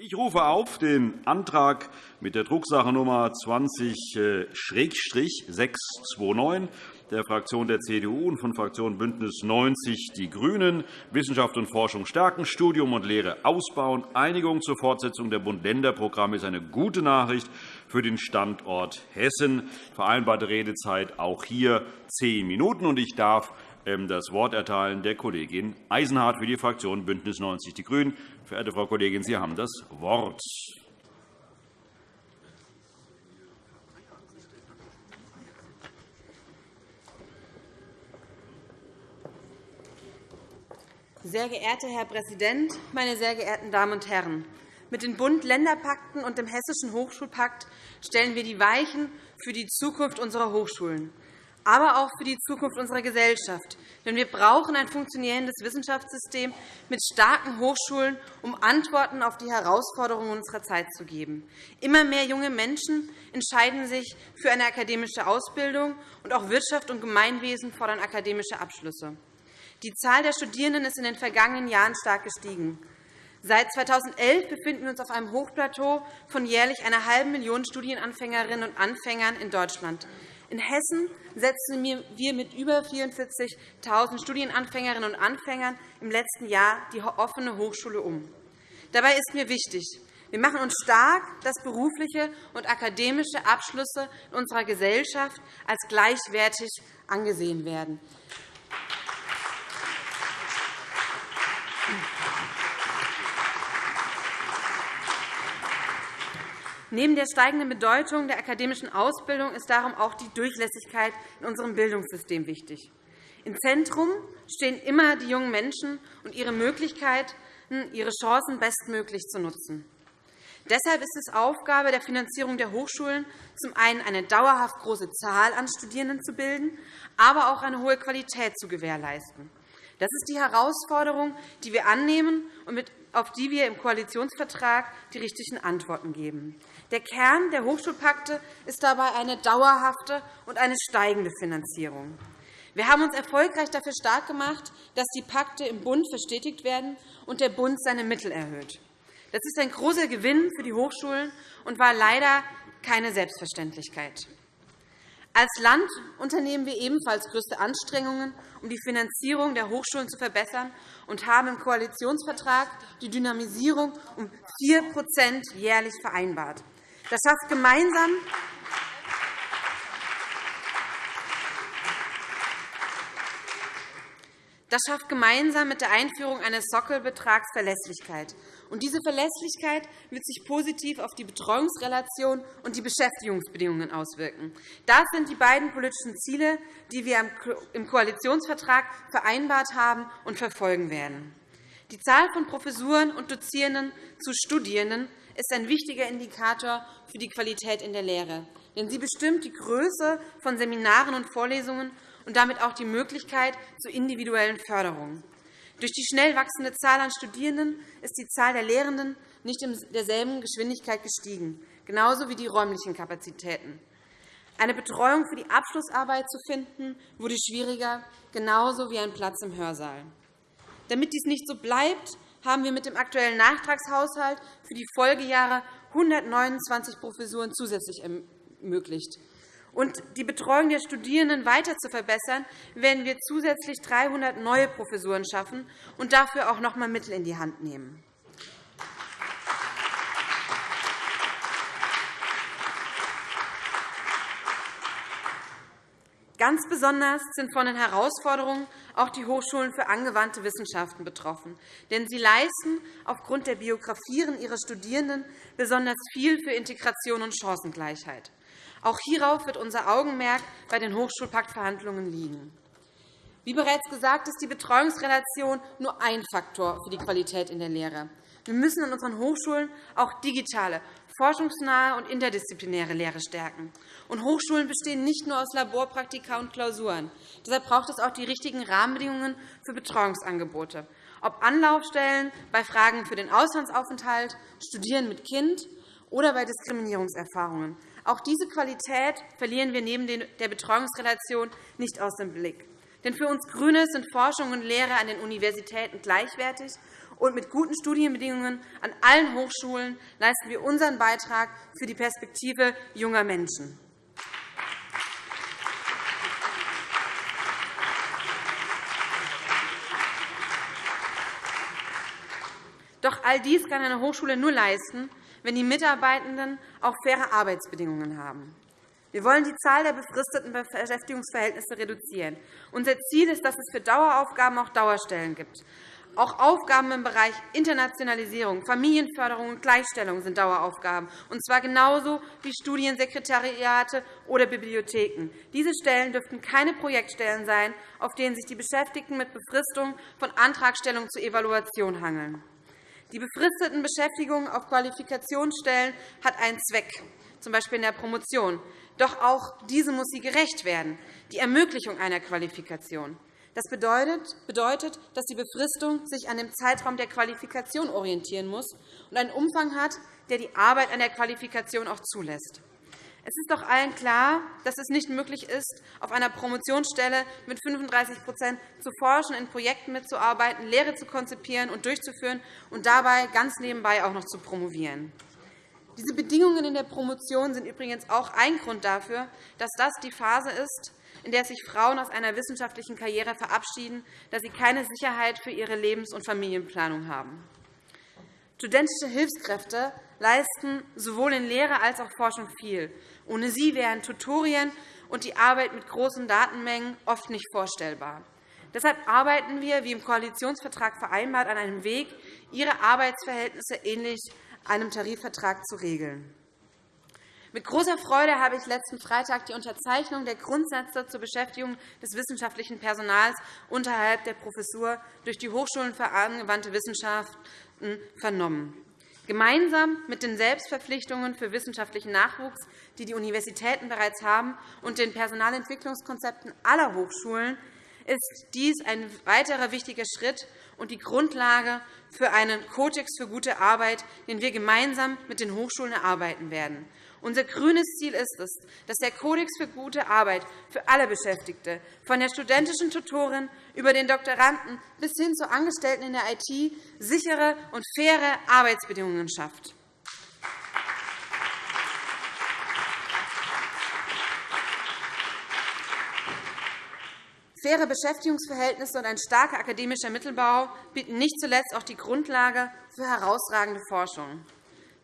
Ich rufe auf den Antrag mit der Drucksache-Nummer 20-629 der Fraktion der CDU und von Fraktion BÜNDNIS 90 die GRÜNEN Wissenschaft und Forschung stärken, Studium und Lehre ausbauen. Einigung zur Fortsetzung der Bund-Länder-Programme ist eine gute Nachricht für den Standort Hessen. Vereinbarte Redezeit auch hier zehn Minuten. Ich darf ähm, das Wort erteilen der Kollegin Eisenhardt für die Fraktion BÜNDNIS 90 die GRÜNEN. Verehrte Frau Kollegin, Sie haben das Wort. Sehr geehrter Herr Präsident, meine sehr geehrten Damen und Herren! Mit den Bund-Länder-Pakten und dem Hessischen Hochschulpakt stellen wir die Weichen für die Zukunft unserer Hochschulen aber auch für die Zukunft unserer Gesellschaft. Denn wir brauchen ein funktionierendes Wissenschaftssystem mit starken Hochschulen, um Antworten auf die Herausforderungen unserer Zeit zu geben. Immer mehr junge Menschen entscheiden sich für eine akademische Ausbildung, und auch Wirtschaft und Gemeinwesen fordern akademische Abschlüsse. Die Zahl der Studierenden ist in den vergangenen Jahren stark gestiegen. Seit 2011 befinden wir uns auf einem Hochplateau von jährlich einer halben Million Studienanfängerinnen und Anfängern in Deutschland. In Hessen setzen wir mit über 44.000 Studienanfängerinnen und Anfängern im letzten Jahr die offene Hochschule um. Dabei ist mir wichtig, wir machen uns stark, dass berufliche und akademische Abschlüsse in unserer Gesellschaft als gleichwertig angesehen werden. Neben der steigenden Bedeutung der akademischen Ausbildung ist darum auch die Durchlässigkeit in unserem Bildungssystem wichtig. Im Zentrum stehen immer die jungen Menschen und ihre Möglichkeiten, ihre Chancen bestmöglich zu nutzen. Deshalb ist es Aufgabe der Finanzierung der Hochschulen, zum einen eine dauerhaft große Zahl an Studierenden zu bilden, aber auch eine hohe Qualität zu gewährleisten. Das ist die Herausforderung, die wir annehmen und auf die wir im Koalitionsvertrag die richtigen Antworten geben. Der Kern der Hochschulpakte ist dabei eine dauerhafte und eine steigende Finanzierung. Wir haben uns erfolgreich dafür stark gemacht, dass die Pakte im Bund verstetigt werden und der Bund seine Mittel erhöht. Das ist ein großer Gewinn für die Hochschulen und war leider keine Selbstverständlichkeit. Als Land unternehmen wir ebenfalls größte Anstrengungen, um die Finanzierung der Hochschulen zu verbessern, und haben im Koalitionsvertrag die Dynamisierung um 4% jährlich vereinbart. Das schafft gemeinsam Das schafft gemeinsam mit der Einführung eines Sockelbetrags Verlässlichkeit. Und diese Verlässlichkeit wird sich positiv auf die Betreuungsrelation und die Beschäftigungsbedingungen auswirken. Das sind die beiden politischen Ziele, die wir im Koalitionsvertrag vereinbart haben und verfolgen werden. Die Zahl von Professuren und Dozierenden zu Studierenden ist ein wichtiger Indikator für die Qualität in der Lehre. Denn sie bestimmt die Größe von Seminaren und Vorlesungen und damit auch die Möglichkeit zur individuellen Förderung. Durch die schnell wachsende Zahl an Studierenden ist die Zahl der Lehrenden nicht in derselben Geschwindigkeit gestiegen, genauso wie die räumlichen Kapazitäten. Eine Betreuung für die Abschlussarbeit zu finden, wurde schwieriger, genauso wie ein Platz im Hörsaal. Damit dies nicht so bleibt, haben wir mit dem aktuellen Nachtragshaushalt für die Folgejahre 129 Professuren zusätzlich ermöglicht. Um die Betreuung der Studierenden weiter zu verbessern, werden wir zusätzlich 300 neue Professuren schaffen und dafür auch noch einmal Mittel in die Hand nehmen. Ganz besonders sind von den Herausforderungen auch die Hochschulen für angewandte Wissenschaften betroffen. Denn sie leisten aufgrund der Biografien ihrer Studierenden besonders viel für Integration und Chancengleichheit. Auch hierauf wird unser Augenmerk bei den Hochschulpaktverhandlungen liegen. Wie bereits gesagt, ist die Betreuungsrelation nur ein Faktor für die Qualität in der Lehre. Wir müssen an unseren Hochschulen auch digitale, forschungsnahe und interdisziplinäre Lehre stärken. Und Hochschulen bestehen nicht nur aus Laborpraktika und Klausuren. Deshalb braucht es auch die richtigen Rahmenbedingungen für Betreuungsangebote, ob Anlaufstellen bei Fragen für den Auslandsaufenthalt, Studieren mit Kind oder bei Diskriminierungserfahrungen. Auch diese Qualität verlieren wir neben der Betreuungsrelation nicht aus dem Blick. Denn für uns GRÜNE sind Forschung und Lehre an den Universitäten gleichwertig und mit guten Studienbedingungen an allen Hochschulen leisten wir unseren Beitrag für die Perspektive junger Menschen. Doch all dies kann eine Hochschule nur leisten, wenn die Mitarbeitenden auch faire Arbeitsbedingungen haben. Wir wollen die Zahl der befristeten Beschäftigungsverhältnisse reduzieren. Unser Ziel ist, dass es für Daueraufgaben auch Dauerstellen gibt. Auch Aufgaben im Bereich Internationalisierung, Familienförderung und Gleichstellung sind Daueraufgaben, und zwar genauso wie Studiensekretariate oder Bibliotheken. Diese Stellen dürften keine Projektstellen sein, auf denen sich die Beschäftigten mit Befristung von Antragstellung zur Evaluation hangeln. Die befristeten Beschäftigungen auf Qualifikationsstellen hat einen Zweck, z. B. in der Promotion. Doch auch diese muss sie gerecht werden, die Ermöglichung einer Qualifikation. Das bedeutet, dass die Befristung sich an dem Zeitraum der Qualifikation orientieren muss und einen Umfang hat, der die Arbeit an der Qualifikation auch zulässt. Es ist doch allen klar, dass es nicht möglich ist, auf einer Promotionsstelle mit 35% zu forschen, in Projekten mitzuarbeiten, Lehre zu konzipieren und durchzuführen und dabei ganz nebenbei auch noch zu promovieren. Diese Bedingungen in der Promotion sind übrigens auch ein Grund dafür, dass das die Phase ist, in der sich Frauen aus einer wissenschaftlichen Karriere verabschieden, da sie keine Sicherheit für ihre Lebens- und Familienplanung haben. Studentische Hilfskräfte leisten sowohl in Lehre als auch Forschung viel. Ohne sie wären Tutorien und die Arbeit mit großen Datenmengen oft nicht vorstellbar. Deshalb arbeiten wir, wie im Koalitionsvertrag vereinbart, an einem Weg, ihre Arbeitsverhältnisse ähnlich einem Tarifvertrag zu regeln. Mit großer Freude habe ich letzten Freitag die Unterzeichnung der Grundsätze zur Beschäftigung des wissenschaftlichen Personals unterhalb der Professur durch die Hochschulen für angewandte Wissenschaften vernommen. Gemeinsam mit den Selbstverpflichtungen für wissenschaftlichen Nachwuchs, die die Universitäten bereits haben, und den Personalentwicklungskonzepten aller Hochschulen ist dies ein weiterer wichtiger Schritt und die Grundlage für einen Kodex für gute Arbeit, den wir gemeinsam mit den Hochschulen erarbeiten werden. Unser grünes Ziel ist es, dass der Kodex für gute Arbeit für alle Beschäftigte, von der studentischen Tutorin über den Doktoranden bis hin zu Angestellten in der IT, sichere und faire Arbeitsbedingungen schafft. Faire Beschäftigungsverhältnisse und ein starker akademischer Mittelbau bieten nicht zuletzt auch die Grundlage für herausragende Forschung.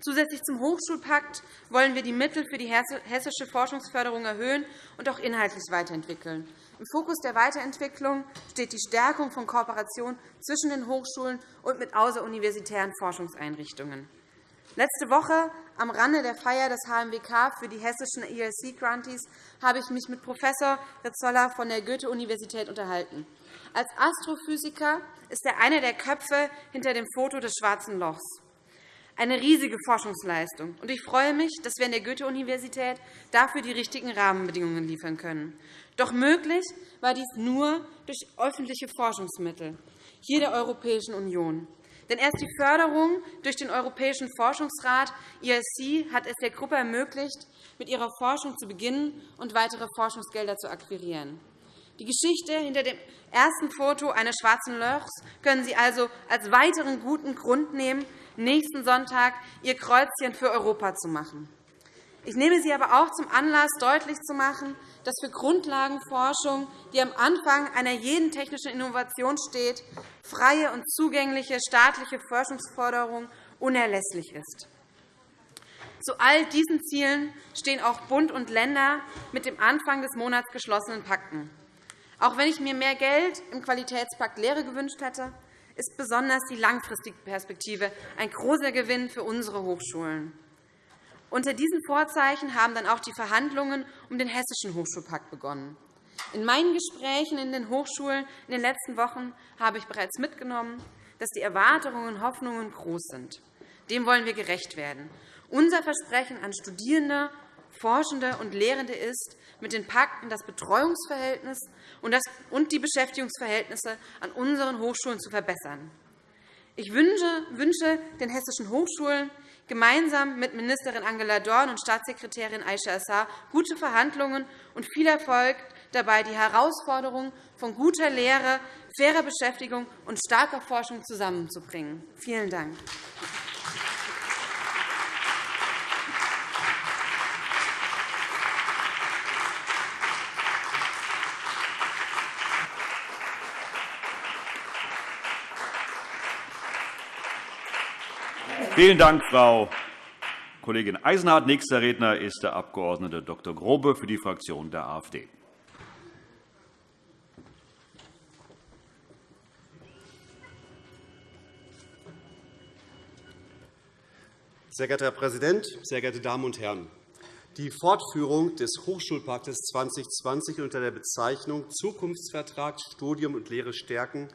Zusätzlich zum Hochschulpakt wollen wir die Mittel für die hessische Forschungsförderung erhöhen und auch inhaltlich weiterentwickeln. Im Fokus der Weiterentwicklung steht die Stärkung von Kooperation zwischen den Hochschulen und mit außeruniversitären Forschungseinrichtungen. Letzte Woche am Rande der Feier des HMWK für die hessischen ELC-Grantees habe ich mich mit Prof. Rizzolla von der Goethe-Universität unterhalten. Als Astrophysiker ist er einer der Köpfe hinter dem Foto des Schwarzen Lochs eine riesige Forschungsleistung. Ich freue mich, dass wir an der Goethe-Universität dafür die richtigen Rahmenbedingungen liefern können. Doch möglich war dies nur durch öffentliche Forschungsmittel hier der Europäischen Union. Denn erst die Förderung durch den Europäischen Forschungsrat ERC hat es der Gruppe ermöglicht, mit ihrer Forschung zu beginnen und weitere Forschungsgelder zu akquirieren. Die Geschichte hinter dem ersten Foto eines schwarzen Lochs können Sie also als weiteren guten Grund nehmen, nächsten Sonntag Ihr Kreuzchen für Europa zu machen. Ich nehme Sie aber auch zum Anlass, deutlich zu machen, dass für Grundlagenforschung, die am Anfang einer jeden technischen Innovation steht, freie und zugängliche staatliche Forschungsförderung unerlässlich ist. Zu all diesen Zielen stehen auch Bund und Länder mit dem Anfang des Monats geschlossenen Pakten. Auch wenn ich mir mehr Geld im Qualitätspakt Lehre gewünscht hätte, ist besonders die langfristige Perspektive ein großer Gewinn für unsere Hochschulen. Unter diesen Vorzeichen haben dann auch die Verhandlungen um den Hessischen Hochschulpakt begonnen. In meinen Gesprächen in den Hochschulen in den letzten Wochen habe ich bereits mitgenommen, dass die Erwartungen und Hoffnungen groß sind. Dem wollen wir gerecht werden. Unser Versprechen an Studierende, Forschende und Lehrende ist, mit den Pakten das Betreuungsverhältnis und die Beschäftigungsverhältnisse an unseren Hochschulen zu verbessern. Ich wünsche den hessischen Hochschulen gemeinsam mit Ministerin Angela Dorn und Staatssekretärin Aisha Assar gute Verhandlungen und viel Erfolg dabei, die Herausforderung von guter Lehre fairer Beschäftigung und starker Forschung zusammenzubringen. Vielen Dank. Vielen Dank, Frau Kollegin Eisenhardt. Nächster Redner ist der Abg. Dr. Grobe für die Fraktion der AfD. Sehr geehrter Herr Präsident, sehr geehrte Damen und Herren! Die Fortführung des Hochschulpaktes 2020 unter der Bezeichnung Zukunftsvertrag Studium und Lehre stärken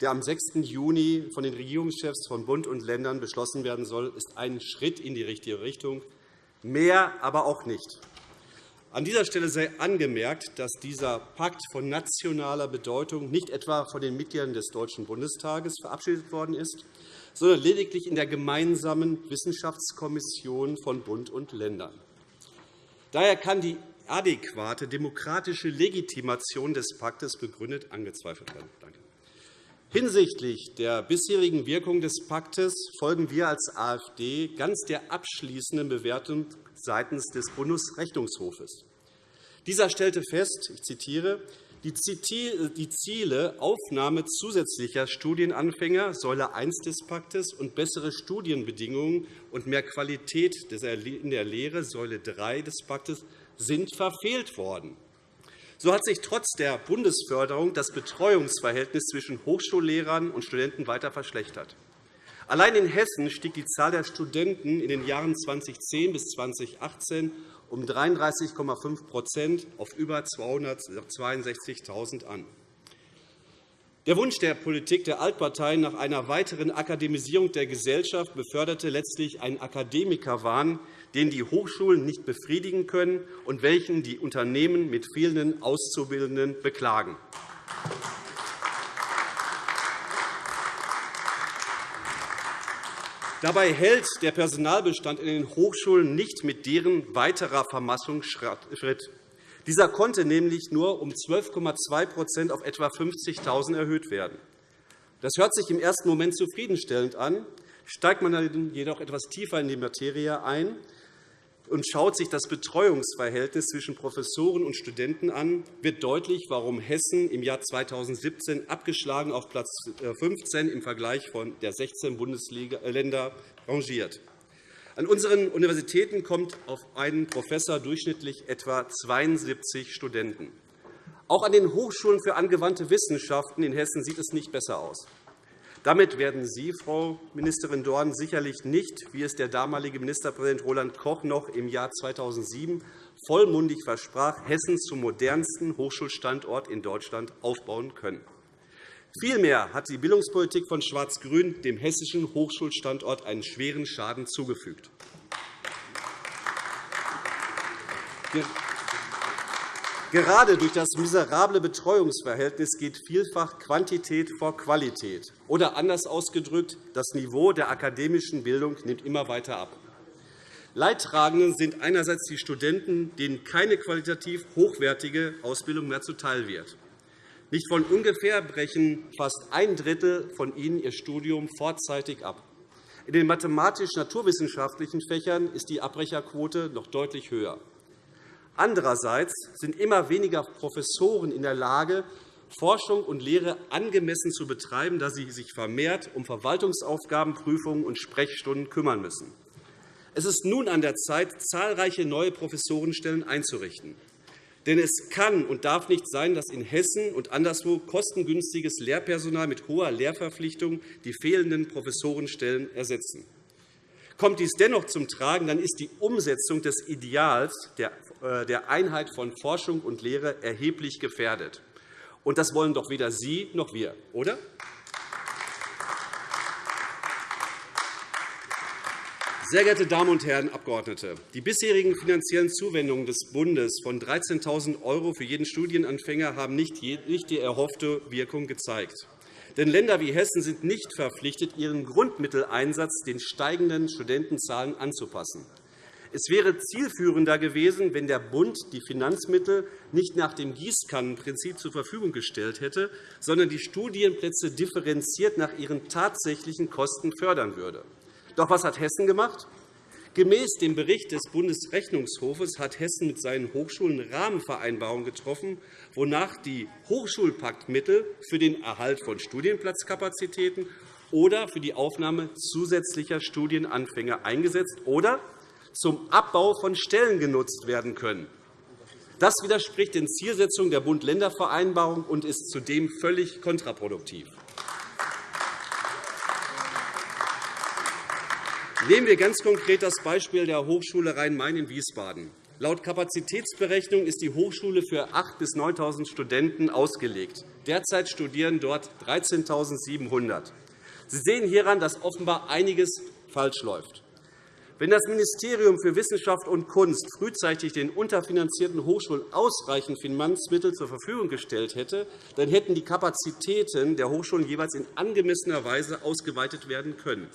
der am 6. Juni von den Regierungschefs von Bund und Ländern beschlossen werden soll, ist ein Schritt in die richtige Richtung, mehr aber auch nicht. An dieser Stelle sei angemerkt, dass dieser Pakt von nationaler Bedeutung nicht etwa von den Mitgliedern des Deutschen Bundestages verabschiedet worden ist, sondern lediglich in der gemeinsamen Wissenschaftskommission von Bund und Ländern. Daher kann die adäquate demokratische Legitimation des Paktes begründet angezweifelt werden. Danke. Hinsichtlich der bisherigen Wirkung des Paktes folgen wir als AfD ganz der abschließenden Bewertung seitens des Bundesrechnungshofes. Dieser stellte fest, ich zitiere, die Ziele Aufnahme zusätzlicher Studienanfänger, Säule I des Paktes, und bessere Studienbedingungen und mehr Qualität in der Lehre, Säule III des Paktes, sind verfehlt worden. So hat sich trotz der Bundesförderung das Betreuungsverhältnis zwischen Hochschullehrern und Studenten weiter verschlechtert. Allein in Hessen stieg die Zahl der Studenten in den Jahren 2010 bis 2018 um 33,5% auf über 262.000 an. Der Wunsch der Politik der Altparteien nach einer weiteren Akademisierung der Gesellschaft beförderte letztlich einen Akademikerwahn, den die Hochschulen nicht befriedigen können und welchen die Unternehmen mit fehlenden Auszubildenden beklagen. Dabei hält der Personalbestand in den Hochschulen nicht mit deren weiterer Vermassung Schritt. Dieser konnte nämlich nur um 12,2% auf etwa 50.000 erhöht werden. Das hört sich im ersten Moment zufriedenstellend an. Steigt man dann jedoch etwas tiefer in die Materie ein, und schaut sich das Betreuungsverhältnis zwischen Professoren und Studenten an, wird deutlich, warum Hessen im Jahr 2017 abgeschlagen auf Platz 15 im Vergleich von der 16 Bundesländer rangiert. An unseren Universitäten kommt auf einen Professor durchschnittlich etwa 72 Studenten. Auch an den Hochschulen für angewandte Wissenschaften in Hessen sieht es nicht besser aus. Damit werden Sie, Frau Ministerin Dorn, sicherlich nicht, wie es der damalige Ministerpräsident Roland Koch noch im Jahr 2007 vollmundig versprach, Hessen zum modernsten Hochschulstandort in Deutschland aufbauen können. Vielmehr hat die Bildungspolitik von Schwarz-Grün dem hessischen Hochschulstandort einen schweren Schaden zugefügt. Gerade durch das miserable Betreuungsverhältnis geht vielfach Quantität vor Qualität. Oder anders ausgedrückt, das Niveau der akademischen Bildung nimmt immer weiter ab. Leidtragende sind einerseits die Studenten, denen keine qualitativ hochwertige Ausbildung mehr zuteil wird. Nicht von ungefähr brechen fast ein Drittel von ihnen ihr Studium vorzeitig ab. In den mathematisch-naturwissenschaftlichen Fächern ist die Abbrecherquote noch deutlich höher. Andererseits sind immer weniger Professoren in der Lage, Forschung und Lehre angemessen zu betreiben, da sie sich vermehrt um Verwaltungsaufgaben, Prüfungen und Sprechstunden kümmern müssen. Es ist nun an der Zeit, zahlreiche neue Professorenstellen einzurichten. Denn es kann und darf nicht sein, dass in Hessen und anderswo kostengünstiges Lehrpersonal mit hoher Lehrverpflichtung die fehlenden Professorenstellen ersetzen. Kommt dies dennoch zum Tragen, dann ist die Umsetzung des Ideals der äh, Einheit von Forschung und Lehre erheblich gefährdet. Und das wollen doch weder Sie noch wir, oder? Sehr geehrte Damen und Herren Abgeordnete! Die bisherigen finanziellen Zuwendungen des Bundes von 13.000 € für jeden Studienanfänger haben nicht die erhoffte Wirkung gezeigt. Denn Länder wie Hessen sind nicht verpflichtet, ihren Grundmitteleinsatz den steigenden Studentenzahlen anzupassen. Es wäre zielführender gewesen, wenn der Bund die Finanzmittel nicht nach dem Gießkannenprinzip zur Verfügung gestellt hätte, sondern die Studienplätze differenziert nach ihren tatsächlichen Kosten fördern würde. Doch was hat Hessen gemacht? Gemäß dem Bericht des Bundesrechnungshofes hat Hessen mit seinen Hochschulen Rahmenvereinbarungen getroffen, wonach die Hochschulpaktmittel für den Erhalt von Studienplatzkapazitäten oder für die Aufnahme zusätzlicher Studienanfänger eingesetzt oder zum Abbau von Stellen genutzt werden können. Das widerspricht den Zielsetzungen der Bund-Länder-Vereinbarung und ist zudem völlig kontraproduktiv. Nehmen wir ganz konkret das Beispiel der Hochschule Rhein-Main in Wiesbaden. Laut Kapazitätsberechnung ist die Hochschule für 8.000 bis 9.000 Studenten ausgelegt. Derzeit studieren dort 13.700. Sie sehen hieran, dass offenbar einiges falsch läuft. Wenn das Ministerium für Wissenschaft und Kunst frühzeitig den unterfinanzierten Hochschulen ausreichend Finanzmittel zur Verfügung gestellt hätte, dann hätten die Kapazitäten der Hochschulen jeweils in angemessener Weise ausgeweitet werden können.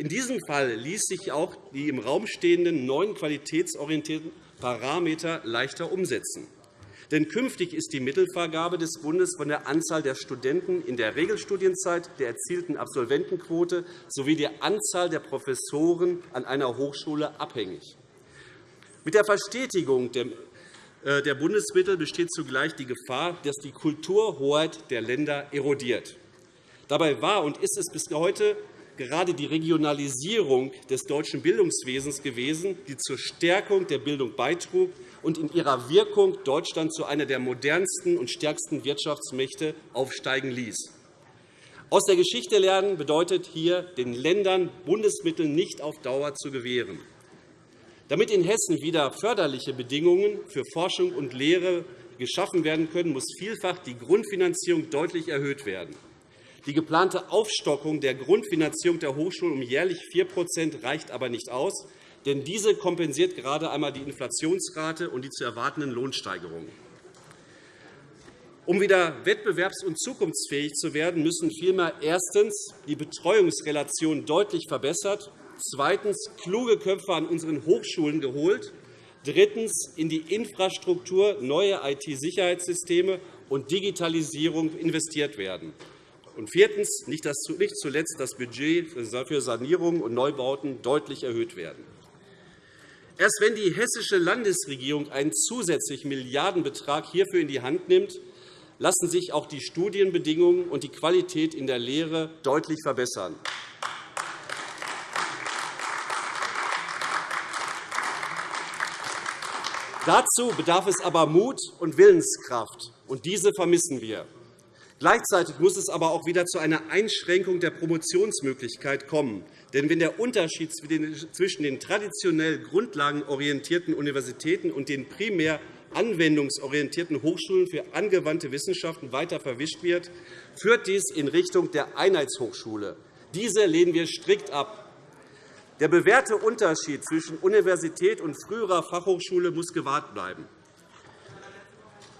In diesem Fall ließ sich auch die im Raum stehenden neuen qualitätsorientierten Parameter leichter umsetzen. Denn künftig ist die Mittelvergabe des Bundes von der Anzahl der Studenten in der Regelstudienzeit, der erzielten Absolventenquote sowie der Anzahl der Professoren an einer Hochschule abhängig. Mit der Verstetigung der äh, Bundesmittel besteht zugleich die Gefahr, dass die Kulturhoheit der Länder erodiert. Dabei war und ist es bis heute gerade die Regionalisierung des deutschen Bildungswesens gewesen, die zur Stärkung der Bildung beitrug und in ihrer Wirkung Deutschland zu einer der modernsten und stärksten Wirtschaftsmächte aufsteigen ließ. Aus der Geschichte lernen bedeutet hier, den Ländern Bundesmittel nicht auf Dauer zu gewähren. Damit in Hessen wieder förderliche Bedingungen für Forschung und Lehre geschaffen werden können, muss vielfach die Grundfinanzierung deutlich erhöht werden. Die geplante Aufstockung der Grundfinanzierung der Hochschulen um jährlich 4% reicht aber nicht aus, denn diese kompensiert gerade einmal die Inflationsrate und die zu erwartenden Lohnsteigerungen. Um wieder wettbewerbs- und zukunftsfähig zu werden, müssen vielmehr erstens die Betreuungsrelation deutlich verbessert, zweitens kluge Köpfe an unseren Hochschulen geholt, drittens in die Infrastruktur, neue IT-Sicherheitssysteme und Digitalisierung investiert werden. Und viertens, nicht zuletzt das Budget für Sanierungen und Neubauten deutlich erhöht werden. Erst wenn die hessische Landesregierung einen zusätzlichen Milliardenbetrag hierfür in die Hand nimmt, lassen sich auch die Studienbedingungen und die Qualität in der Lehre deutlich verbessern. Dazu bedarf es aber Mut und Willenskraft, und diese vermissen wir. Gleichzeitig muss es aber auch wieder zu einer Einschränkung der Promotionsmöglichkeit kommen. Denn wenn der Unterschied zwischen den traditionell grundlagenorientierten Universitäten und den primär anwendungsorientierten Hochschulen für angewandte Wissenschaften weiter verwischt wird, führt dies in Richtung der Einheitshochschule. Diese lehnen wir strikt ab. Der bewährte Unterschied zwischen Universität und früherer Fachhochschule muss gewahrt bleiben.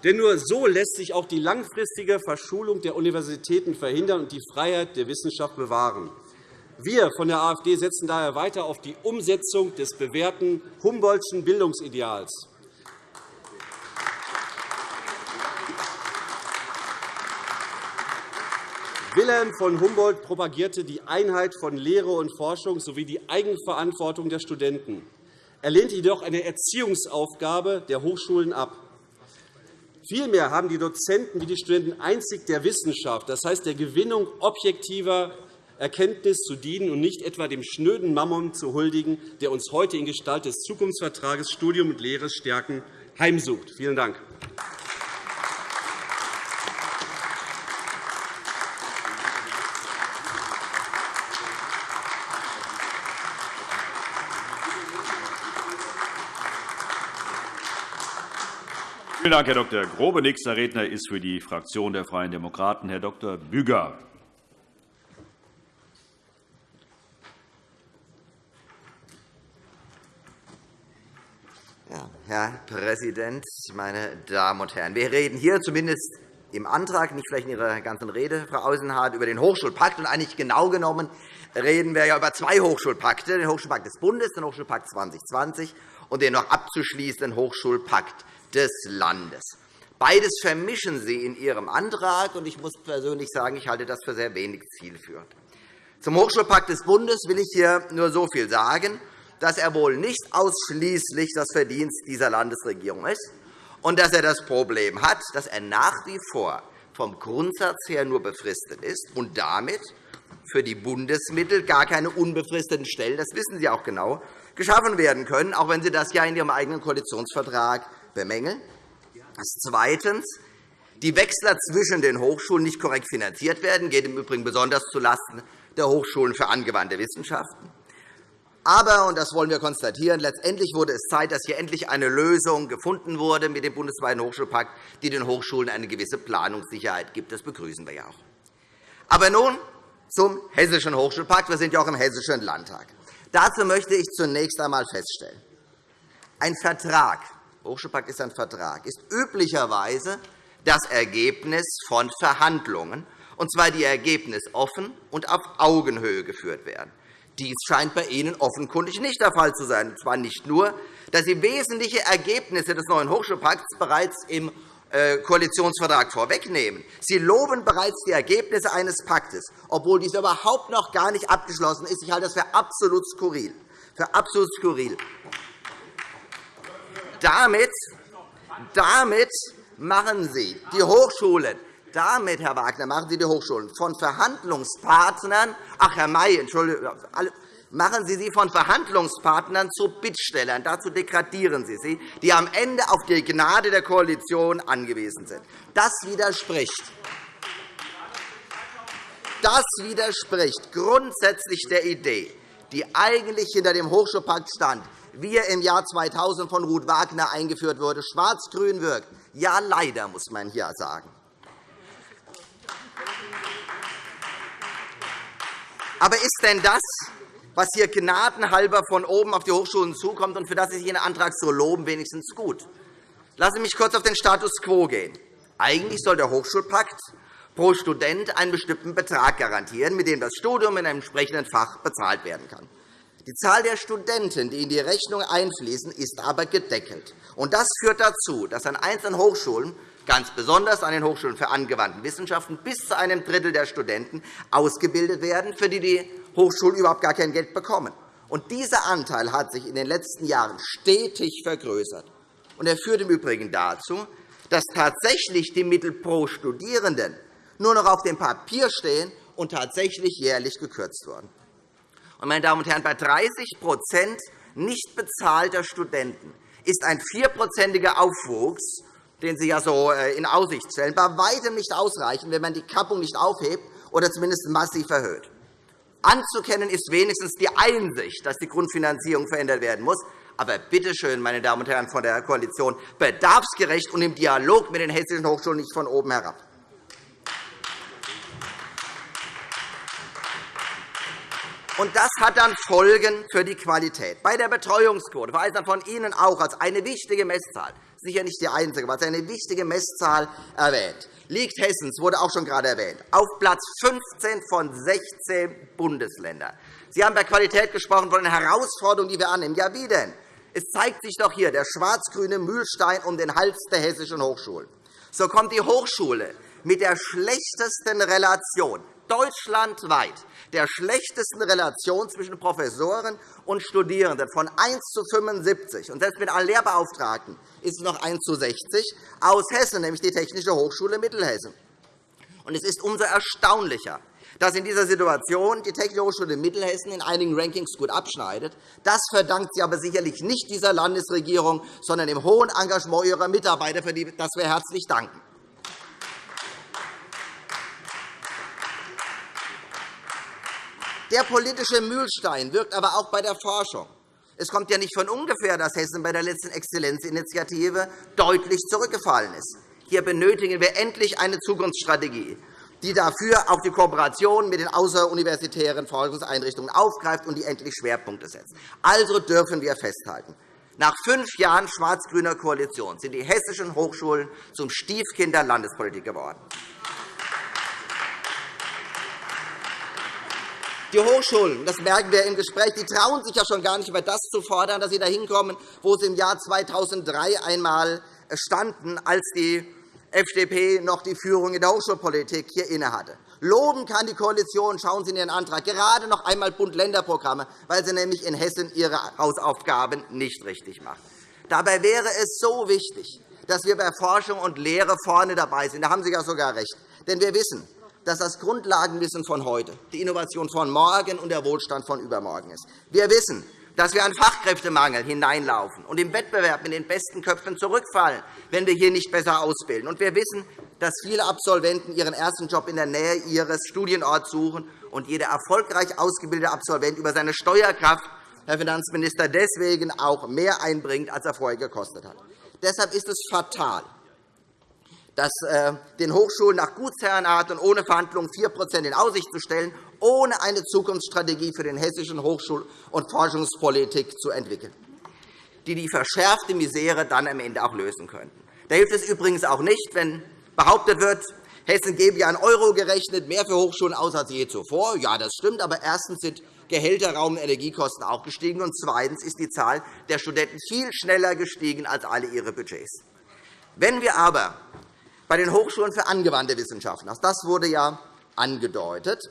Denn nur so lässt sich auch die langfristige Verschulung der Universitäten verhindern und die Freiheit der Wissenschaft bewahren. Wir von der AfD setzen daher weiter auf die Umsetzung des bewährten Humboldtschen Bildungsideals. Wilhelm von Humboldt propagierte die Einheit von Lehre und Forschung sowie die Eigenverantwortung der Studenten. Er lehnte jedoch eine Erziehungsaufgabe der Hochschulen ab. Vielmehr haben die Dozenten wie die Studenten einzig der Wissenschaft, das heißt der Gewinnung objektiver Erkenntnis zu dienen und nicht etwa dem schnöden Mammon zu huldigen, der uns heute in Gestalt des Zukunftsvertrages Studium und Lehre stärken heimsucht. Vielen Dank. Vielen Dank, Herr Dr. Grobe. Nächster Redner ist für die Fraktion der Freien Demokraten Herr Dr. Büger. Herr Präsident, meine Damen und Herren! Wir reden hier zumindest im Antrag, nicht vielleicht in Ihrer ganzen Rede, Frau Ausenhardt, über den Hochschulpakt. Und eigentlich genau genommen reden wir ja über zwei Hochschulpakte, den Hochschulpakt des Bundes, den Hochschulpakt 2020 und den noch abzuschließenden Hochschulpakt des Landes. Beides vermischen Sie in Ihrem Antrag, und ich muss persönlich sagen, ich halte das für sehr wenig zielführend. Zum Hochschulpakt des Bundes will ich hier nur so viel sagen, dass er wohl nicht ausschließlich das Verdienst dieser Landesregierung ist und dass er das Problem hat, dass er nach wie vor vom Grundsatz her nur befristet ist und damit für die Bundesmittel gar keine unbefristeten Stellen, das wissen Sie auch genau, geschaffen werden können, auch wenn Sie das ja in Ihrem eigenen Koalitionsvertrag bemängeln. Zweitens. Die Wechsler zwischen den Hochschulen nicht korrekt finanziert werden, geht im Übrigen besonders zulasten der Hochschulen für angewandte Wissenschaften. Aber, und das wollen wir konstatieren, letztendlich wurde es Zeit, dass hier endlich eine Lösung gefunden wurde mit dem bundesweiten Hochschulpakt, die den Hochschulen eine gewisse Planungssicherheit gibt. Das begrüßen wir ja auch. Aber nun zum Hessischen Hochschulpakt. Wir sind ja auch im Hessischen Landtag. Dazu möchte ich zunächst einmal feststellen, ein Vertrag Hochschulpakt ist ein Vertrag, ist üblicherweise das Ergebnis von Verhandlungen, und zwar die Ergebnisse offen und auf Augenhöhe geführt werden. Dies scheint bei Ihnen offenkundig nicht der Fall zu sein. Und zwar nicht nur, dass Sie wesentliche Ergebnisse des neuen Hochschulpakts bereits im äh, Koalitionsvertrag vorwegnehmen. Sie loben bereits die Ergebnisse eines Paktes, obwohl dies überhaupt noch gar nicht abgeschlossen ist. Ich halte das für absolut skurril. Für absolut skurril. Damit, damit machen Sie die Hochschulen damit, Herr Wagner, machen Sie die Hochschulen von Verhandlungspartnern, ach, Herr May, Entschuldigung, machen Sie sie von Verhandlungspartnern zu Bittstellern. Dazu degradieren Sie sie, die am Ende auf die Gnade der Koalition angewiesen sind. Das widerspricht das widerspricht grundsätzlich der Idee, die eigentlich hinter dem Hochschulpakt stand, wie er im Jahr 2000 von Ruth Wagner eingeführt wurde, schwarz-grün wirkt. Ja, leider, muss man hier sagen. Aber ist denn das, was hier gnadenhalber von oben auf die Hochschulen zukommt und für das sich Ihren Antrag so loben, wenigstens gut? Lassen Sie mich kurz auf den Status quo gehen. Eigentlich soll der Hochschulpakt pro Student einen bestimmten Betrag garantieren, mit dem das Studium in einem entsprechenden Fach bezahlt werden kann. Die Zahl der Studenten, die in die Rechnung einfließen, ist aber gedeckelt. Das führt dazu, dass an einzelnen Hochschulen, ganz besonders an den Hochschulen für angewandte Wissenschaften, bis zu einem Drittel der Studenten ausgebildet werden, für die die Hochschulen überhaupt gar kein Geld bekommen. dieser Anteil hat sich in den letzten Jahren stetig vergrößert. er führt im Übrigen dazu, dass tatsächlich die Mittel pro Studierenden nur noch auf dem Papier stehen und tatsächlich jährlich gekürzt wurden. Meine Damen und Herren, bei 30% nicht bezahlter Studenten ist ein vierprozentiger Aufwuchs, den Sie ja so äh, in Aussicht stellen, bei weitem nicht ausreichend, wenn man die Kappung nicht aufhebt oder zumindest massiv erhöht. Anzukennen ist wenigstens die Einsicht, dass die Grundfinanzierung verändert werden muss. Aber bitte schön, meine Damen und Herren von der Koalition, bedarfsgerecht und im Dialog mit den hessischen Hochschulen nicht von oben herab. Und das hat dann Folgen für die Qualität. Bei der Betreuungsquote, Frau Eisner, von Ihnen auch als eine wichtige Messzahl, sicher nicht die einzige, aber als eine wichtige Messzahl erwähnt, liegt Hessen, das wurde auch schon gerade erwähnt, auf Platz 15 von 16 Bundesländern. Sie haben bei Qualität gesprochen von den Herausforderungen, die wir annehmen. Ja, wie denn? Es zeigt sich doch hier der schwarz-grüne Mühlstein um den Hals der hessischen Hochschulen. So kommt die Hochschule mit der schlechtesten Relation deutschlandweit der schlechtesten Relation zwischen Professoren und Studierenden von 1 zu 75. Und selbst mit allen Lehrbeauftragten ist es noch 1 zu 60 aus Hessen, nämlich die Technische Hochschule Mittelhessen. Und es ist umso erstaunlicher, dass in dieser Situation die Technische Hochschule Mittelhessen in einigen Rankings gut abschneidet. Das verdankt sie aber sicherlich nicht dieser Landesregierung, sondern dem hohen Engagement ihrer Mitarbeiter, für das wir herzlich danken. Der politische Mühlstein wirkt aber auch bei der Forschung. Es kommt ja nicht von ungefähr, dass Hessen bei der letzten Exzellenzinitiative deutlich zurückgefallen ist. Hier benötigen wir endlich eine Zukunftsstrategie, die dafür auch die Kooperation mit den außeruniversitären Forschungseinrichtungen aufgreift und die endlich Schwerpunkte setzt. Also dürfen wir festhalten. Nach fünf Jahren schwarz-grüner Koalition sind die hessischen Hochschulen zum Stiefkind der Landespolitik geworden. Die Hochschulen, das merken wir im Gespräch, die trauen sich ja schon gar nicht mehr, das zu fordern, dass sie dahin kommen, wo sie im Jahr 2003 einmal standen, als die FDP noch die Führung in der Hochschulpolitik hier innehatte. Loben kann die Koalition, schauen Sie in Ihren Antrag, gerade noch einmal Bund-Länder-Programme, weil sie nämlich in Hessen ihre Hausaufgaben nicht richtig machen. Dabei wäre es so wichtig, dass wir bei Forschung und Lehre vorne dabei sind. Da haben Sie ja sogar recht. Denn wir wissen, dass das Grundlagenwissen von heute, die Innovation von morgen und der Wohlstand von übermorgen ist. Wir wissen, dass wir an Fachkräftemangel hineinlaufen und im Wettbewerb mit den besten Köpfen zurückfallen, wenn wir hier nicht besser ausbilden. Und wir wissen, dass viele Absolventen ihren ersten Job in der Nähe ihres Studienorts suchen und jeder erfolgreich ausgebildete Absolvent über seine Steuerkraft, Herr Finanzminister, deswegen auch mehr einbringt, als er vorher gekostet hat. Deshalb ist es fatal, dass äh, den Hochschulen nach Gutsherrenart und ohne Verhandlungen 4% in Aussicht zu stellen, ohne eine Zukunftsstrategie für den hessischen Hochschul- und Forschungspolitik zu entwickeln, die die verschärfte Misere dann am Ende auch lösen könnten. Da hilft es übrigens auch nicht, wenn behauptet wird, Hessen gebe ja an Euro gerechnet mehr für Hochschulen aus als je zuvor. Ja, das stimmt, aber erstens sind Gehälter, Raum und Energiekosten auch gestiegen, und zweitens ist die Zahl der Studenten viel schneller gestiegen als alle ihre Budgets. Wenn wir aber bei den Hochschulen für angewandte Wissenschaften. Auch das wurde ja angedeutet,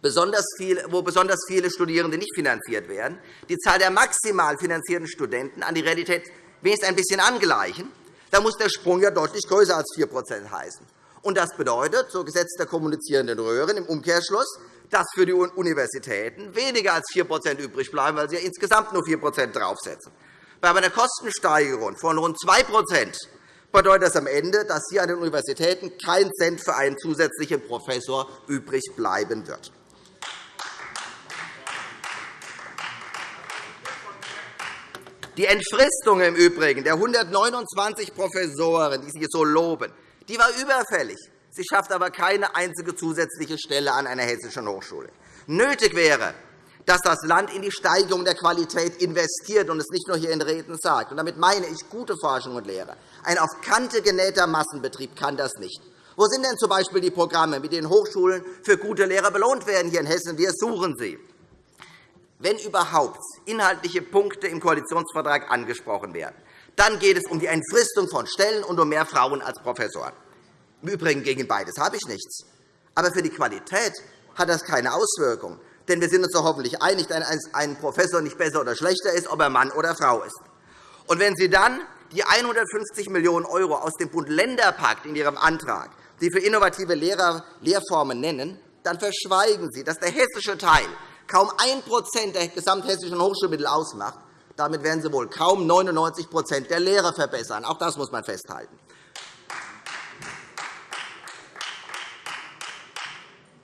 wo besonders viele Studierende nicht finanziert werden, die Zahl der maximal finanzierten Studenten an die Realität wenigstens ein bisschen angleichen, dann muss der Sprung ja deutlich größer als 4% heißen. Und das bedeutet, so Gesetz der kommunizierenden Röhren im Umkehrschluss, dass für die Universitäten weniger als 4% übrig bleiben, weil sie ja insgesamt nur 4% draufsetzen. Bei einer Kostensteigerung von rund 2 bedeutet das am Ende, dass hier an den Universitäten kein Cent für einen zusätzlichen Professor übrig bleiben wird. Die Entfristung im Übrigen der 129 Professoren, die Sie so loben, die war überfällig. Sie schafft aber keine einzige zusätzliche Stelle an einer hessischen Hochschule. Nötig wäre, dass das Land in die Steigerung der Qualität investiert und es nicht nur hier in Reden sagt. Und damit meine ich gute Forschung und Lehre. Ein auf Kante genähter Massenbetrieb kann das nicht. Wo sind denn z.B. die Programme, mit denen Hochschulen für gute Lehrer belohnt werden hier in Hessen? Wir suchen sie. Wenn überhaupt inhaltliche Punkte im Koalitionsvertrag angesprochen werden, dann geht es um die Entfristung von Stellen und um mehr Frauen als Professoren. Im Übrigen gegen beides habe ich nichts. Aber für die Qualität hat das keine Auswirkung. Denn wir sind uns doch hoffentlich einig, dass ein Professor nicht besser oder schlechter ist, ob er Mann oder Frau ist. Und wenn Sie dann die 150 Millionen € aus dem Bund-Länder-Pakt in Ihrem Antrag, die für innovative Lehrformen nennen, dann verschweigen Sie, dass der hessische Teil kaum 1% der gesamthessischen Hochschulmittel ausmacht. Damit werden Sie wohl kaum 99% der Lehrer verbessern. Auch das muss man festhalten.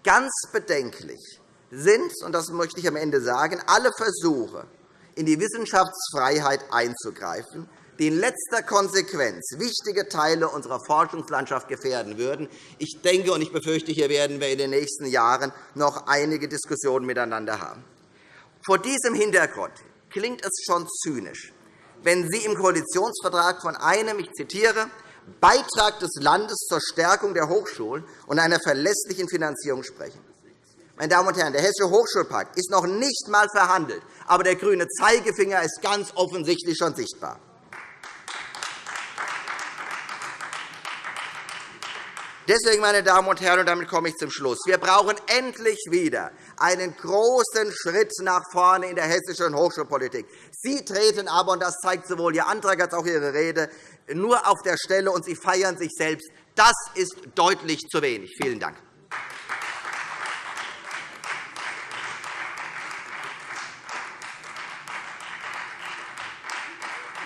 Ganz bedenklich sind, und das möchte ich am Ende sagen, alle Versuche, in die Wissenschaftsfreiheit einzugreifen, die in letzter Konsequenz wichtige Teile unserer Forschungslandschaft gefährden würden. Ich denke und ich befürchte, hier werden wir in den nächsten Jahren noch einige Diskussionen miteinander haben. Vor diesem Hintergrund klingt es schon zynisch, wenn Sie im Koalitionsvertrag von einem, ich zitiere, Beitrag des Landes zur Stärkung der Hochschulen und einer verlässlichen Finanzierung sprechen. Meine Damen und Herren, der Hessische Hochschulpakt ist noch nicht einmal verhandelt, aber der grüne Zeigefinger ist ganz offensichtlich schon sichtbar. Deswegen, meine Damen und Herren, und damit komme ich zum Schluss, wir brauchen endlich wieder einen großen Schritt nach vorne in der hessischen Hochschulpolitik. Sie treten aber, und das zeigt sowohl Ihr Antrag als auch Ihre Rede, nur auf der Stelle, und Sie feiern sich selbst. Das ist deutlich zu wenig. Vielen Dank.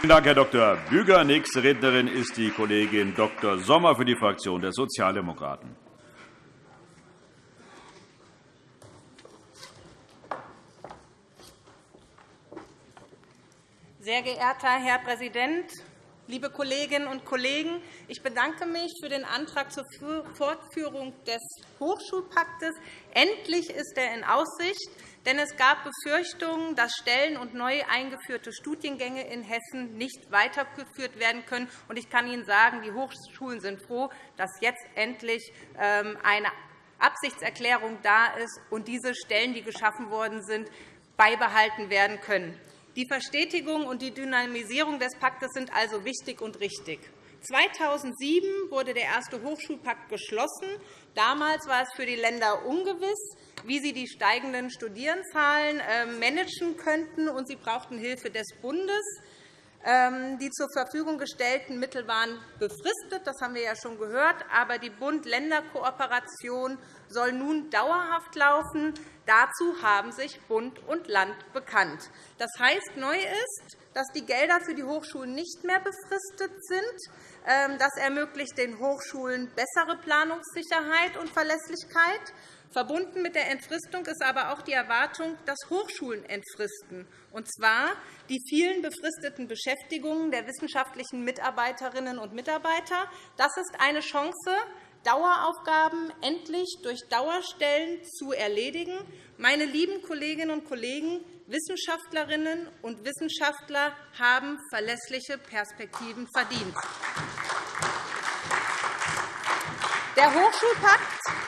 Vielen Dank, Herr Dr. Büger. Nächste Rednerin ist die Kollegin Dr. Sommer für die Fraktion der Sozialdemokraten. Sehr geehrter Herr Präsident, liebe Kolleginnen und Kollegen! Ich bedanke mich für den Antrag zur Fortführung des Hochschulpaktes. Endlich ist er in Aussicht. Denn es gab Befürchtungen, dass Stellen und neu eingeführte Studiengänge in Hessen nicht weitergeführt werden können. Ich kann Ihnen sagen, die Hochschulen sind froh, dass jetzt endlich ähm, eine Absichtserklärung da ist und diese Stellen, die geschaffen worden sind, beibehalten werden können. Die Verstetigung und die Dynamisierung des Paktes sind also wichtig und richtig. 2007 wurde der erste Hochschulpakt geschlossen. Damals war es für die Länder ungewiss, wie sie die steigenden Studierendenzahlen äh, managen könnten, und sie brauchten Hilfe des Bundes. Ähm, die zur Verfügung gestellten Mittel waren befristet, das haben wir ja schon gehört, aber die Bund-Länder-Kooperation soll nun dauerhaft laufen. Dazu haben sich Bund und Land bekannt. Das heißt, neu ist, dass die Gelder für die Hochschulen nicht mehr befristet sind. Ähm, das ermöglicht den Hochschulen bessere Planungssicherheit und Verlässlichkeit. Verbunden mit der Entfristung ist aber auch die Erwartung, dass Hochschulen entfristen, und zwar die vielen befristeten Beschäftigungen der wissenschaftlichen Mitarbeiterinnen und Mitarbeiter. Das ist eine Chance, Daueraufgaben endlich durch Dauerstellen zu erledigen. Meine lieben Kolleginnen und Kollegen, Wissenschaftlerinnen und Wissenschaftler haben verlässliche Perspektiven verdient. Der Hochschulpakt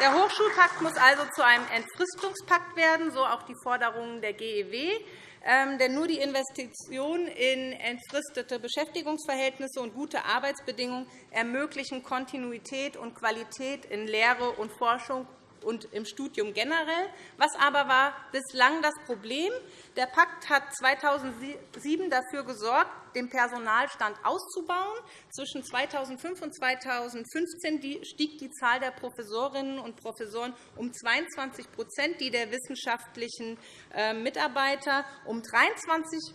der Hochschulpakt muss also zu einem Entfristungspakt werden, so auch die Forderungen der GEW. Ähm, denn nur die Investition in entfristete Beschäftigungsverhältnisse und gute Arbeitsbedingungen ermöglichen Kontinuität und Qualität in Lehre und Forschung und im Studium generell. Was aber war bislang das Problem? Der Pakt hat 2007 dafür gesorgt, den Personalstand auszubauen. Zwischen 2005 und 2015 stieg die Zahl der Professorinnen und Professoren um 22% die der wissenschaftlichen äh, Mitarbeiter um 23%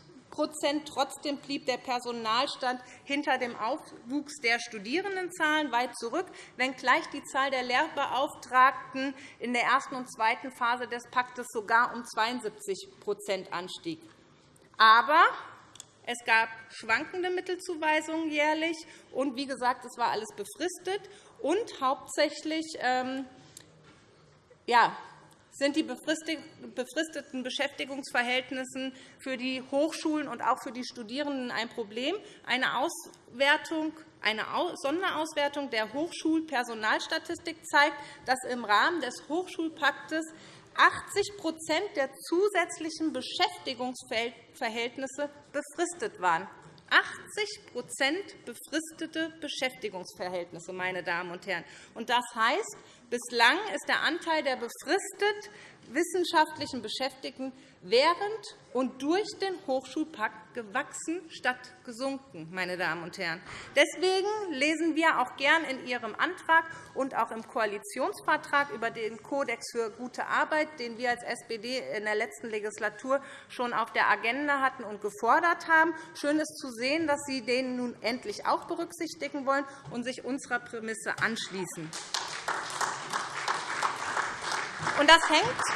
Trotzdem blieb der Personalstand hinter dem Aufwuchs der Studierendenzahlen weit zurück, wenngleich die Zahl der Lehrbeauftragten in der ersten und zweiten Phase des Paktes sogar um 72% anstieg. Aber es gab schwankende Mittelzuweisungen jährlich, und wie gesagt, es war alles befristet. Und hauptsächlich ähm, ja, sind die befristeten Beschäftigungsverhältnisse für die Hochschulen und auch für die Studierenden ein Problem. Eine, Auswertung, eine Sonderauswertung der Hochschulpersonalstatistik zeigt, dass im Rahmen des Hochschulpaktes 80% der zusätzlichen Beschäftigungsverhältnisse befristet waren. 80 befristete Beschäftigungsverhältnisse, meine Damen und Herren. Das heißt, Bislang ist der Anteil der befristet wissenschaftlichen Beschäftigten während und durch den Hochschulpakt gewachsen statt gesunken. Meine Damen und Herren. Deswegen lesen wir auch gern in Ihrem Antrag und auch im Koalitionsvertrag über den Kodex für gute Arbeit, den wir als SPD in der letzten Legislatur schon auf der Agenda hatten und gefordert haben. Schön ist zu sehen, dass Sie den nun endlich auch berücksichtigen wollen und sich unserer Prämisse anschließen. Und das hängt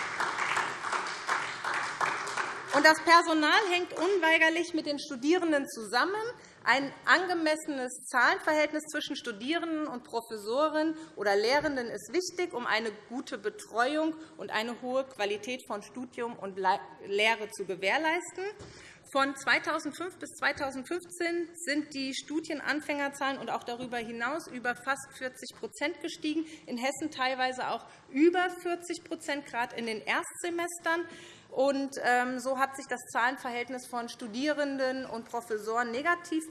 und das Personal hängt unweigerlich mit den Studierenden zusammen. Ein angemessenes Zahlenverhältnis zwischen Studierenden und Professoren oder Lehrenden ist wichtig, um eine gute Betreuung und eine hohe Qualität von Studium und Lehre zu gewährleisten. Von 2005 bis 2015 sind die Studienanfängerzahlen und auch darüber hinaus über fast 40% gestiegen, in Hessen teilweise auch über 40% gerade in den Erstsemestern. Und ähm, so hat sich das Zahlenverhältnis von Studierenden und Professoren negativ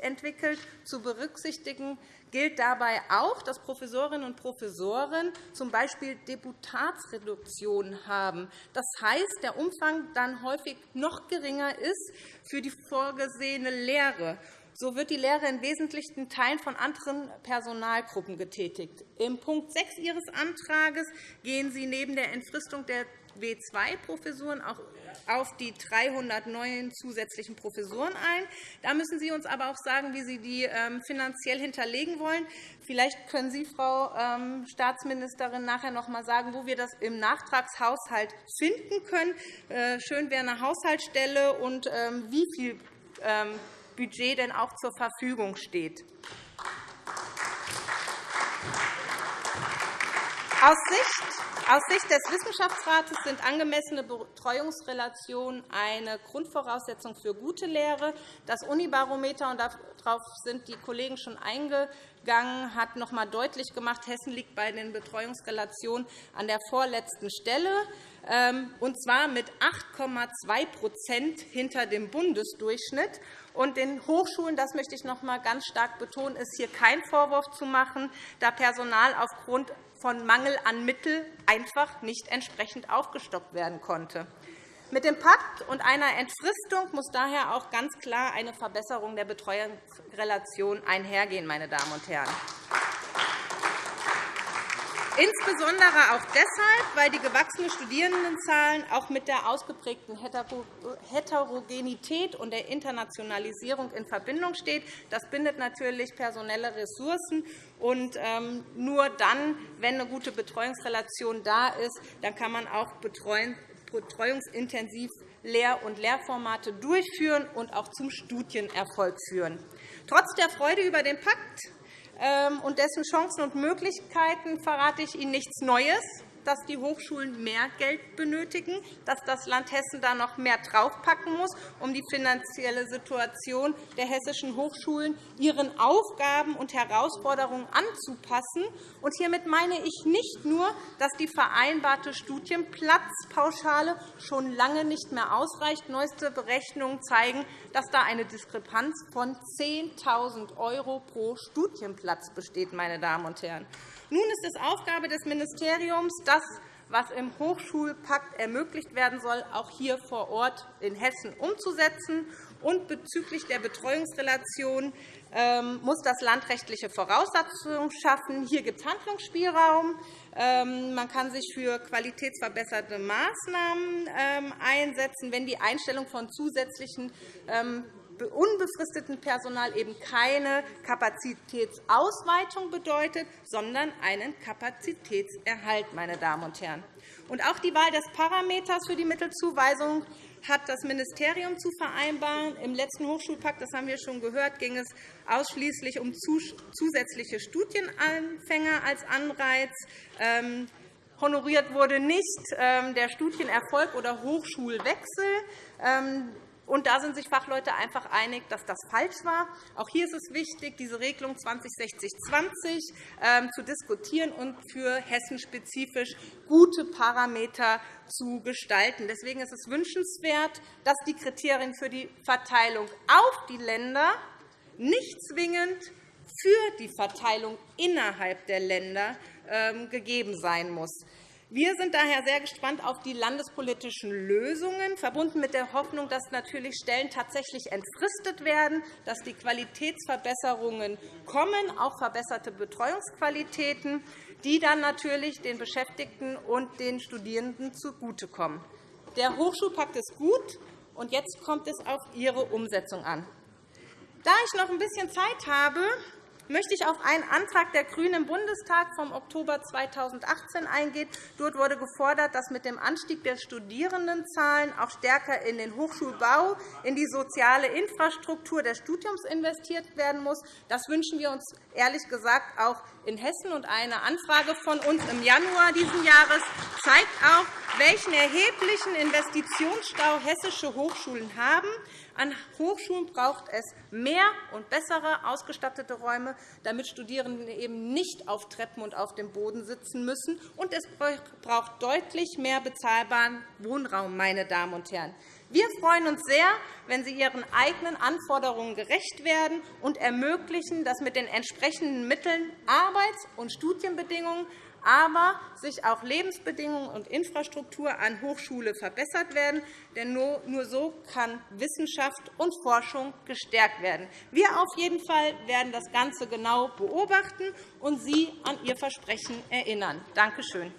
entwickelt. Zu berücksichtigen gilt dabei auch, dass Professorinnen und Professoren z. B. Deputatsreduktionen haben. Das heißt, der Umfang dann häufig noch geringer ist für die vorgesehene Lehre. So wird die Lehre in wesentlichen Teilen von anderen Personalgruppen getätigt. Im Punkt 6 Ihres Antrags gehen Sie neben der Entfristung der W2-Professuren auch auf die 300 neuen zusätzlichen Professuren ein. Da müssen Sie uns aber auch sagen, wie Sie die ähm, finanziell hinterlegen wollen. Vielleicht können Sie, Frau ähm, Staatsministerin, nachher noch einmal sagen, wo wir das im Nachtragshaushalt finden können. Äh, schön wäre eine Haushaltsstelle und ähm, wie viel Budget denn auch zur Verfügung steht. Aus Sicht Aus Sicht des Wissenschaftsrates sind angemessene Betreuungsrelationen eine Grundvoraussetzung für gute Lehre. Das Unibarometer, und darauf sind die Kollegen schon eingegangen, hat noch einmal deutlich gemacht, Hessen liegt bei den Betreuungsrelationen an der vorletzten Stelle, ähm, und zwar mit 8,2% hinter dem Bundesdurchschnitt. Und den Hochschulen, das möchte ich noch einmal ganz stark betonen, ist hier kein Vorwurf zu machen, da Personal aufgrund von Mangel an Mitteln einfach nicht entsprechend aufgestockt werden konnte. Mit dem Pakt und einer Entfristung muss daher auch ganz klar eine Verbesserung der Betreuungsrelation einhergehen. Meine Damen und Herren. Insbesondere auch deshalb, weil die gewachsene Studierendenzahlen auch mit der ausgeprägten Heterogenität und der Internationalisierung in Verbindung steht. Das bindet natürlich personelle Ressourcen. Und ähm, nur dann, wenn eine gute Betreuungsrelation da ist, dann kann man auch betreuungsintensiv Lehr- und Lehrformate durchführen und auch zum Studienerfolg führen. Trotz der Freude über den Pakt und dessen Chancen und Möglichkeiten verrate ich Ihnen nichts Neues dass die Hochschulen mehr Geld benötigen, dass das Land Hessen da noch mehr draufpacken muss, um die finanzielle Situation der hessischen Hochschulen ihren Aufgaben und Herausforderungen anzupassen. Und hiermit meine ich nicht nur, dass die vereinbarte Studienplatzpauschale schon lange nicht mehr ausreicht. Neueste Berechnungen zeigen, dass da eine Diskrepanz von 10.000 € pro Studienplatz besteht. Meine Damen und Herren. Nun ist es Aufgabe des Ministeriums, das, was im Hochschulpakt ermöglicht werden soll, auch hier vor Ort in Hessen umzusetzen. Und bezüglich der Betreuungsrelation ähm, muss das Land rechtliche Voraussetzungen schaffen. Hier gibt es Handlungsspielraum. Ähm, man kann sich für qualitätsverbesserte Maßnahmen ähm, einsetzen, wenn die Einstellung von zusätzlichen unbefristeten Personal eben keine Kapazitätsausweitung bedeutet, sondern einen Kapazitätserhalt. Meine Damen und Herren. Und auch die Wahl des Parameters für die Mittelzuweisung hat das Ministerium zu vereinbaren. Im letzten Hochschulpakt, das haben wir schon gehört, ging es ausschließlich um zusätzliche Studienanfänger als Anreiz. Ähm, honoriert wurde nicht ähm, der Studienerfolg oder Hochschulwechsel. Und da sind sich Fachleute einfach einig, dass das falsch war. Auch hier ist es wichtig, diese Regelung 2060-20 ähm, zu diskutieren und für Hessen spezifisch gute Parameter zu gestalten. Deswegen ist es wünschenswert, dass die Kriterien für die Verteilung auf die Länder nicht zwingend für die Verteilung innerhalb der Länder ähm, gegeben sein muss. Wir sind daher sehr gespannt auf die landespolitischen Lösungen, verbunden mit der Hoffnung, dass natürlich Stellen tatsächlich entfristet werden, dass die Qualitätsverbesserungen kommen, auch verbesserte Betreuungsqualitäten, die dann natürlich den Beschäftigten und den Studierenden zugutekommen. Der Hochschulpakt ist gut, und jetzt kommt es auf Ihre Umsetzung an. Da ich noch ein bisschen Zeit habe, möchte ich auf einen Antrag der GRÜNEN im Bundestag vom Oktober 2018 eingehen. Dort wurde gefordert, dass mit dem Anstieg der Studierendenzahlen auch stärker in den Hochschulbau, in die soziale Infrastruktur des Studiums investiert werden muss. Das wünschen wir uns ehrlich gesagt auch in Hessen. Und eine Anfrage von uns im Januar dieses Jahres zeigt auch, welchen erheblichen Investitionsstau hessische Hochschulen haben. An Hochschulen braucht es mehr und bessere ausgestattete Räume, damit Studierende eben nicht auf Treppen und auf dem Boden sitzen müssen. Und es braucht deutlich mehr bezahlbaren Wohnraum. Meine Damen und Herren. Wir freuen uns sehr, wenn Sie Ihren eigenen Anforderungen gerecht werden und ermöglichen, dass mit den entsprechenden Mitteln Arbeits- und Studienbedingungen aber sich auch Lebensbedingungen und Infrastruktur an Hochschule verbessert werden. Denn nur so kann Wissenschaft und Forschung gestärkt werden. Wir auf jeden Fall werden das Ganze genau beobachten und Sie an Ihr Versprechen erinnern. Danke schön.